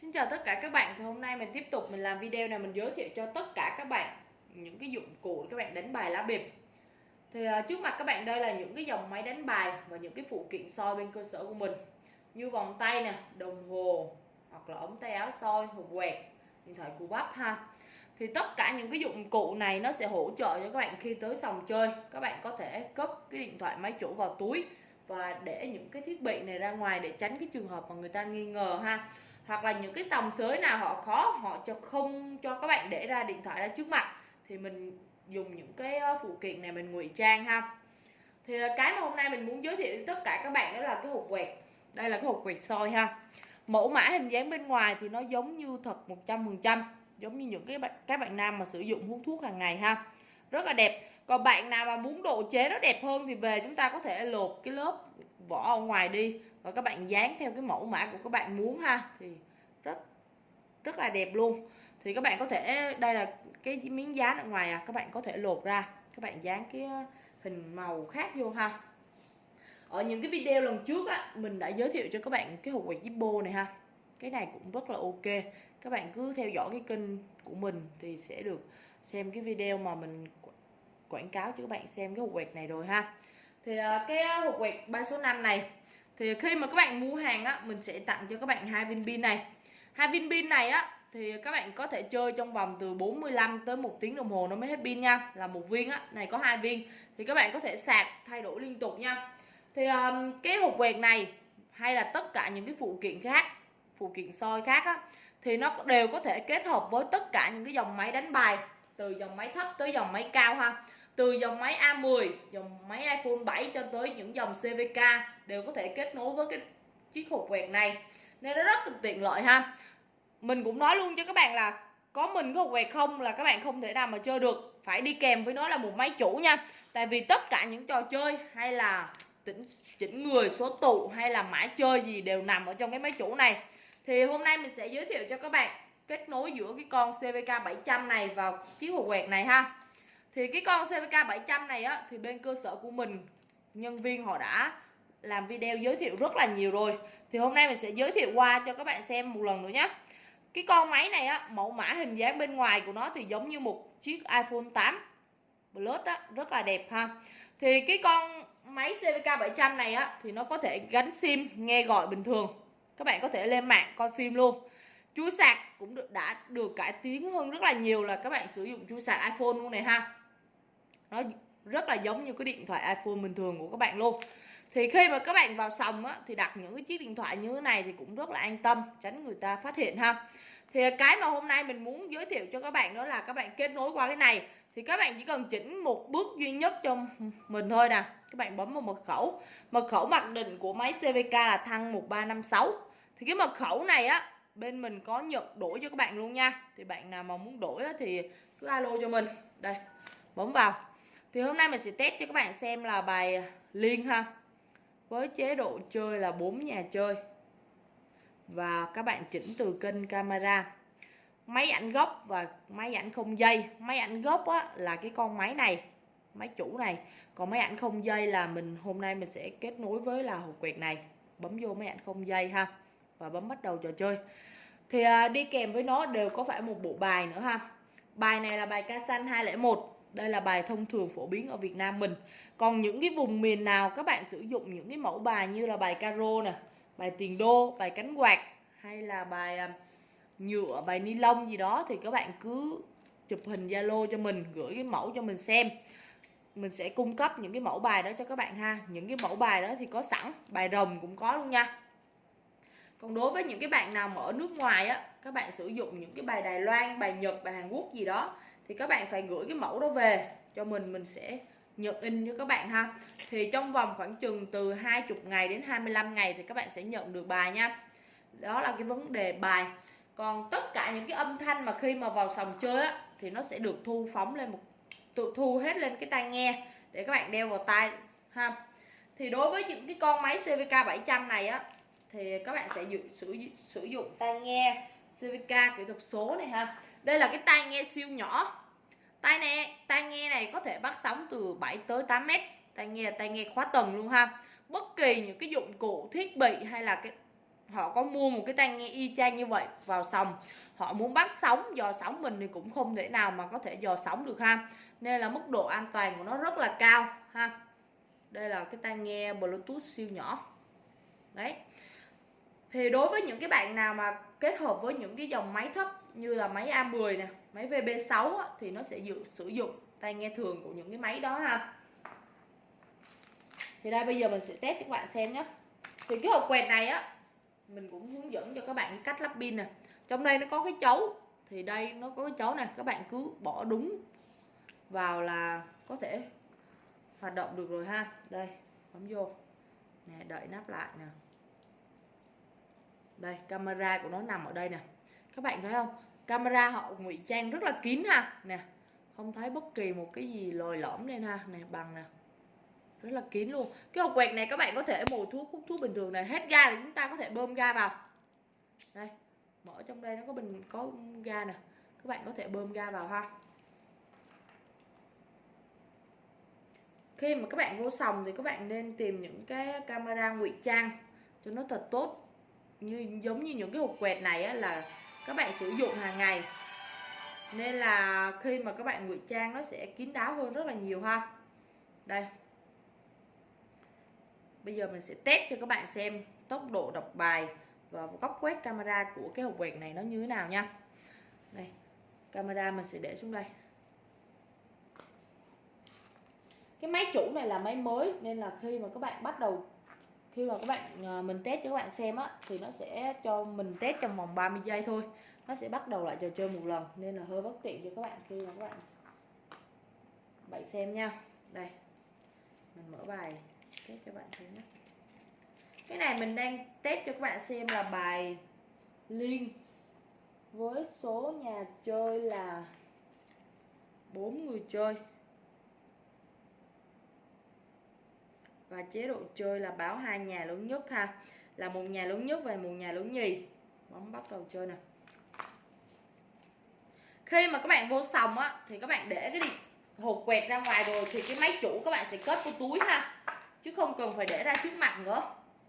Xin chào tất cả các bạn, thì hôm nay mình tiếp tục mình làm video này mình giới thiệu cho tất cả các bạn những cái dụng cụ để các bạn đánh bài lá bịp. Thì uh, trước mặt các bạn đây là những cái dòng máy đánh bài và những cái phụ kiện soi bên cơ sở của mình như vòng tay nè, đồng hồ hoặc là ống tay áo soi, hộp quẹt, điện thoại cù bắp ha. Thì tất cả những cái dụng cụ này nó sẽ hỗ trợ cho các bạn khi tới sòng chơi. Các bạn có thể cất cái điện thoại máy chủ vào túi và để những cái thiết bị này ra ngoài để tránh cái trường hợp mà người ta nghi ngờ ha hoặc là những cái sòng sới nào họ khó họ cho không cho các bạn để ra điện thoại ra trước mặt, thì mình dùng những cái ờ, phụ kiện này mình ngụy trang ha. Thì ờ, cái mà hôm nay mình muốn giới thiệu đến tất cả các bạn đó là cái hộp quẹt. Đây là cái hộp quẹt soi ha. Mẫu mã hình dáng bên ngoài thì nó giống như thật 100% giống như những cái bạn, các bạn nam mà sử dụng hút thuốc hàng ngày ha. Rất là đẹp. Còn bạn nào mà muốn độ chế nó đẹp hơn thì về chúng ta có thể lột cái lớp vỏ ở ngoài đi và các bạn dán theo cái mẫu mã của các bạn muốn ha. Thì rất rất là đẹp luôn. Thì các bạn có thể, đây là cái miếng dán ở ngoài à các bạn có thể lột ra. Các bạn dán cái ờ, hình màu khác vô ha. Ở những cái video lần trước á, mình đã giới thiệu cho các bạn cái hộp quẹt Zippo này ha. Cái này cũng rất là ok. Các bạn cứ theo dõi cái kênh của mình thì sẽ được xem cái video mà mình quảng cáo cho các bạn xem cái hộp quẹt này rồi ha. Thì ờ, cái hộp quẹt ba số 5 này thì khi mà các bạn mua hàng á mình sẽ tặng cho các bạn hai viên pin này. Hai viên pin này á thì các bạn có thể chơi trong vòng từ 45 tới một tiếng đồng hồ nó mới hết pin nha. Là một viên á này có hai viên. Thì các bạn có thể sạc thay đổi liên tục nha. Thì um, cái hộp quẹt này hay là tất cả những cái phụ kiện khác phụ kiện soi khác á thì nó đều có thể kết hợp với tất cả những cái dòng máy đánh bài từ dòng máy thấp tới dòng máy cao ha từ dòng máy A10 dòng máy iPhone 7 cho tới những dòng CVK đều có thể kết nối với cái chiếc hộp quẹt này. Nên nó rất là tiện lợi ha. Mình cũng nói luôn cho các bạn là có mình cái hộp quẹt không là các bạn không thể nào mà chơi được. Phải đi kèm với nó là một máy chủ nha. Tại vì tất cả những trò chơi hay là chỉnh chỉnh người, số tụ hay là mã chơi gì đều nằm ở trong cái máy chủ này. Thì hôm nay mình sẽ giới thiệu cho các bạn kết nối giữa cái con CVK 700 này vào chiếc hộp quẹt này ha thì cái con CVK 700 này á, thì bên cơ sở của mình, nhân viên họ đã làm video giới thiệu rất là nhiều rồi. Thì hôm nay mình sẽ giới thiệu qua cho các bạn xem một lần nữa nhé cái con máy này á, mẫu mã hình dáng bên ngoài của nó thì giống như một chiếc iPhone 8 Plus á, rất là đẹp ha. Thì cái con máy CVK 700 này á, thì nó có thể gắn sim, nghe gọi bình thường. Các bạn có thể lên mạng coi phim luôn. Chuối sạc cũng được, đã được cải tiến hơn rất là nhiều là các bạn sử dụng chuối sạc iPhone luôn này ha nó rất là giống như cái điện thoại iPhone bình thường của các bạn luôn. Thì khi mà các bạn vào sòng á, thì đặt những cái chiếc điện thoại như thế này thì cũng rất là an tâm tránh người ta phát hiện ha. Thì cái mà hôm nay mình muốn giới thiệu cho các bạn đó là các bạn kết nối qua cái này. Thì các bạn chỉ cần chỉnh một bước duy nhất cho mình thôi nè. Các bạn bấm vào mật khẩu. Mật khẩu mặc định của máy CVK là thăng 1356 thì cái mật khẩu này á bên mình có nhận đổi cho các bạn luôn nha. Thì bạn nào mà muốn đổi á, thì cứ alo cho mình. Đây bấm vào thì hôm nay mình sẽ test cho các bạn xem là bài liên ha. Với chế độ chơi là 4 nhà chơi. Và các bạn chỉnh từ kênh camera. Máy ảnh gốc và máy ảnh không dây. Máy ảnh gốc á, là cái con máy này máy chủ này. Còn máy ảnh không dây là mình hôm nay mình sẽ kết nối với là hộp quẹt này. Bấm vô máy ảnh không dây ha và bấm bắt đầu trò chơi. Thì à, đi kèm với nó đều có phải một bộ bài nữa ha. Bài này là bài ca xanh 201 đây là bài thông thường phổ biến ở Việt Nam mình. Còn những cái vùng miền nào các bạn sử dụng những cái mẫu bài như là bài caro nè, bài tiền đô, bài cánh quạt hay là bài à, nhựa, bài ni lông gì đó thì các bạn cứ chụp hình zalo cho mình, gửi cái mẫu cho mình xem. Mình sẽ cung cấp những cái mẫu bài đó cho các bạn ha. Những cái mẫu bài đó thì có sẵn, bài rồng cũng có luôn nha. Còn đối với những cái bạn nào mà ở nước ngoài á, các bạn sử dụng những cái bài Đài Loan, bài Nhật, bài Hàn Quốc gì đó thì các bạn phải gửi cái mẫu đó về cho mình mình sẽ nhận in cho các bạn ha. Thì trong vòng khoảng chừng từ 20 ngày đến 25 ngày thì các bạn sẽ nhận được bài nha. Đó là cái vấn đề bài. Còn tất cả những cái âm thanh mà khi mà vào sòng chơi á thì nó sẽ được thu phóng lên một tự thu hết lên cái tai nghe để các bạn đeo vào tai ha. Thì đối với những cái con máy CVK 700 này á thì các bạn sẽ sử, sử dụng tai nghe CVK kỹ thuật số này ha đây là cái tai nghe siêu nhỏ. Tai nghe tai nghe này có thể bắt sóng từ 7 tới 8 mét. Tai nghe là tai nghe khóa tầng luôn ha. Bất kỳ những cái dụng cụ, thiết bị hay là cái, họ có mua một cái tai nghe y chang như vậy vào sòng. Họ muốn bắt sóng, dò sóng mình thì cũng không thể nào mà có thể dò sóng được ha. Nên là mức độ an toàn của nó rất là cao ha. Đây là cái tai nghe bluetooth siêu nhỏ. Đấy. Thì đối với những cái bạn nào mà kết hợp với những cái dòng máy thấp như là máy A10 nè máy VB6 á, thì nó sẽ dự, sử dụng tai nghe thường của những cái máy đó ha. Thì đây bây giờ mình sẽ test cho các bạn xem nhé thì cái hộp quẹt này á mình cũng hướng dẫn cho các bạn cách lắp pin nè. Trong đây nó có cái chấu thì đây nó có cái chấu này các bạn cứ bỏ đúng vào là có thể hoạt động được rồi ha. Đây bấm vô. Nè đợi nắp lại nè. Đây camera của nó nằm ở đây nè các bạn thấy không? Camera họ ngụy trang rất là kín ha. Nè không thấy bất kỳ một cái gì lồi lõm lên ha. Nè bằng nè. Rất là kín luôn. Cái hộp quẹt này các bạn có thể mồi thuốc hút thuốc bình thường này. Hết ga thì chúng ta có thể bơm ga vào. Đây mở trong đây nó có bình có ga nè. Các bạn có thể bơm ga vào ha. Khi mà các bạn vô sòng thì các bạn nên tìm những cái camera ngụy trang cho nó thật tốt. Như giống như những cái hộp quẹt này á, là các bạn sử dụng hàng ngày. Nên là khi mà các bạn ngụy trang, nó sẽ kín đáo hơn rất là nhiều ha. Đây. Bây giờ mình sẽ test cho các bạn xem tốc độ đọc bài và góc quét camera của cái hộp quẹt này nó như thế nào nha. Đây, camera mình sẽ để xuống đây. Cái máy chủ này là máy mới, nên là khi mà các bạn bắt đầu khi mà các bạn à, mình test cho các bạn xem á, thì nó sẽ cho mình test trong vòng 30 giây thôi. Nó sẽ bắt đầu lại trò chơi một lần, nên là hơi bất tiện cho các bạn khi mà các bạn bạn xem nha. Đây, mình mở bài test cho bạn xem nhé. Cái này mình đang test cho các bạn xem là bài liên với số nhà chơi là bốn người chơi. Và chế độ chơi là báo hai nhà lớn nhất ha. Là một nhà lớn nhất và một nhà lớn nhì. Bấm bắt đầu chơi nè. Khi mà các bạn vô sòng á, thì các bạn để cái đi hộp quẹt ra ngoài rồi thì cái máy chủ các bạn sẽ cất vào túi ha. Chứ không cần phải để ra trước mặt nữa.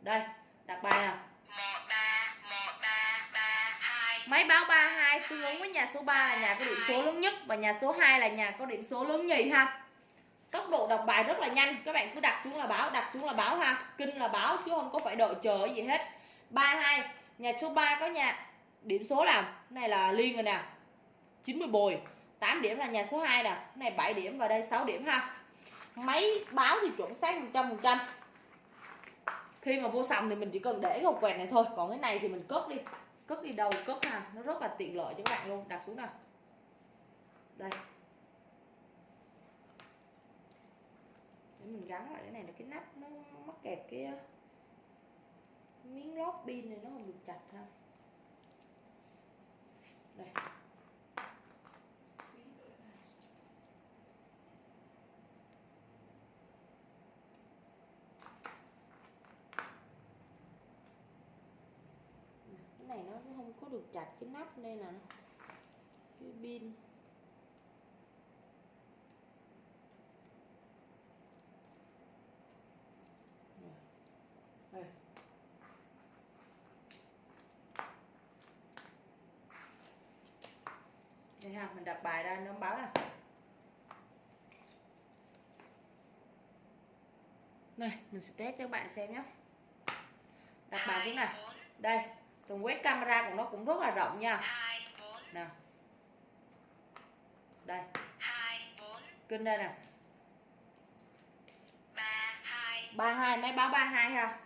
Đây, đặt bài nè máy báo 32 tương ứng với nhà số 3 là nhà có điểm số lớn nhất và nhà số 2 là nhà có điểm số lớn nhì ha tốc độ đọc bài rất là nhanh. Các bạn cứ đặt xuống là báo, đặt xuống là báo ha. Kinh là báo chứ không có phải đợi chờ gì hết. 32 nhà số 3 có nhà. Điểm số là này là liên rồi nè. 90 bồi. 8 điểm là nhà số 2 nè. Này 7 điểm và đây 6 điểm ha. Máy báo thì chuẩn xác 100 phần trăm. Khi mà vô sòng thì mình chỉ cần để cái hộp quẹt này thôi. Còn cái này thì mình cất đi. Cất đi đâu, cất ha. Nó rất là tiện lợi cho các bạn luôn. Đặt xuống nào. Đây. Để mình gắn lại cái này là cái nắp nó mắc kẹt cái ờ, miếng lót pin này nó không được chặt ha. Đây. Cái này nó không có được chặt cái nắp nên là cái pin đây đây ha mình đặt bài ra nó báo nè này mình sẽ test cho các bạn xem nhé đặt bài xuống nè đây tường quét camera của nó cũng rất là rộng nha. Nè đây. Kinh đây nè 32 máy báo 32 ha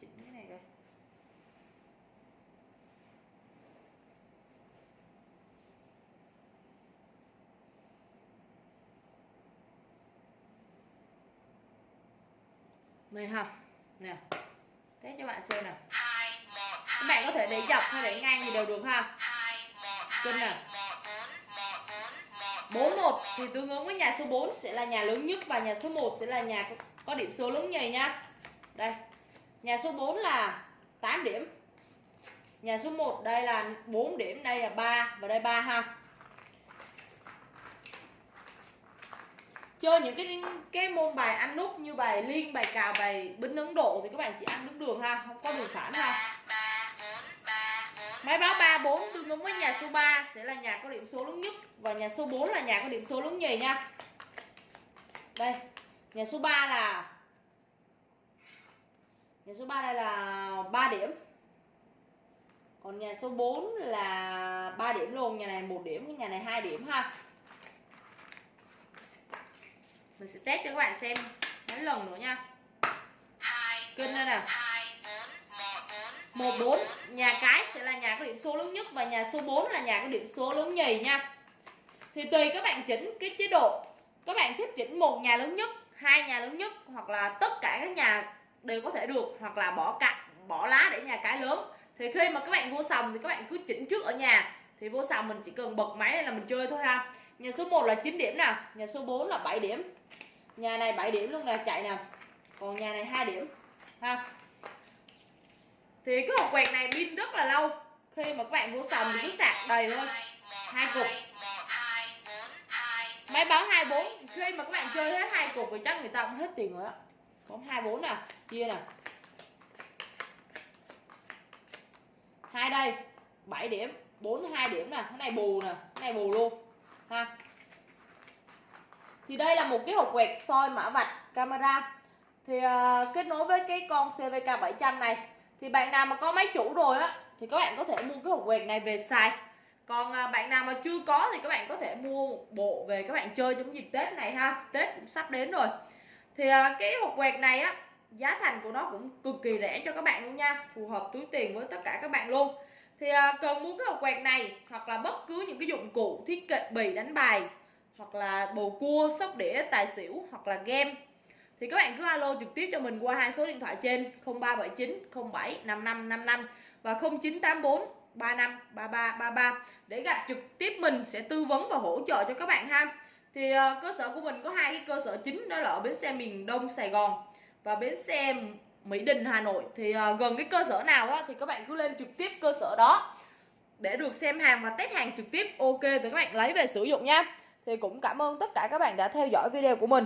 chỉnh cái này đây này ha nè. Test cho bạn xem nè các bạn có thể để dọc hay để ngang gì đều được ha. Kinh nè 41 thì tương ứng với nhà số 4 sẽ là nhà lớn nhất và nhà số 1 sẽ là nhà có điểm số lớn nhì nha. Đây. Nhà số 4 là 8 điểm. Nhà số 1 đây là 4 điểm đây là 3 và đây 3 ha chơi những cái cái môn bài ăn nút như bài liên bài cào bài binh ấn độ thì các bạn chỉ ăn đúng đường ha không có đường phản ha Máy báo 3 4 tương ứng với nhà số 3 sẽ là nhà có điểm số lớn nhất và nhà số 4 là nhà có điểm số lớn nhì nha. Đây, nhà số 3 là nhà số 3 đây là 3 điểm. Còn nhà số 4 là 3 điểm luôn, nhà này 1 điểm, cái nhà này 2 điểm ha. Mình sẽ test cho các bạn xem. Mấy lần nữa nha. Kênh đây nè. 14 nhà cái sẽ là nhà có điểm số lớn nhất và nhà số 4 là nhà có điểm số lớn nhì nha. Thì tùy các bạn chỉnh cái chế độ. Các bạn thích chỉnh một nhà lớn nhất hai nhà lớn nhất hoặc là tất cả các nhà đều có thể được hoặc là bỏ cạnh bỏ lá để nhà cái lớn. Thì khi mà các bạn vô sòng thì các bạn cứ chỉnh trước ở nhà. Thì vô sòng mình chỉ cần bật máy lên là mình chơi thôi ha nhà số 1 là 9 điểm nè, nhà số 4 là 7 điểm. Nhà này 7 điểm luôn nè, chạy nè. Còn nhà này 2 điểm, ha. Thì cái hộp quẹt này pin rất là lâu. Khi mà các bạn vô sòng thì cứ sạc đầy thôi. Hai cục. Máy báo 24 khi mà các bạn chơi hết hai cục thì chắc người ta cũng hết tiền rồi á. Có 24 nè, chia nè. Hai đây 7 điểm. 42 điểm nè. Cái này bù nè, cái này bù luôn ha. Thì đây là một cái hộp quẹt soi mã vạch camera. Thì uh, kết nối với cái con CVK 700 này thì bạn nào mà có máy chủ rồi á thì các bạn có thể mua cái hộp quẹt này về xài. Còn uh, bạn nào mà chưa có thì các bạn có thể mua một bộ về các bạn chơi trong dịp Tết này ha. Tết cũng sắp đến rồi. Thì uh, cái hộp quẹt này á giá thành của nó cũng cực kỳ rẻ cho các bạn luôn nha. Phù hợp túi tiền với tất cả các bạn luôn thì à, cần mua cái hộp quẹt này hoặc là bất cứ những cái dụng cụ thiết kế bì đánh bài hoặc là bầu cua sóc đĩa tài xỉu hoặc là game thì các bạn cứ alo trực tiếp cho mình qua hai số điện thoại trên 0379 07 5555 và 0984 35 33 33 để gặp trực tiếp mình sẽ tư vấn và hỗ trợ cho các bạn ha. Thì uh, cơ sở của mình có hai cái cơ sở chính đó là ở bến xe miền Đông Sài Gòn và bến xe Mỹ Đình Hà Nội. Thì uh, gần cái cơ sở nào á thì các bạn cứ lên trực tiếp cơ sở đó để được xem hàng và test hàng trực tiếp ok thì các bạn lấy về sử dụng nha. Thì cũng cảm ơn tất cả các bạn đã theo dõi video của mình.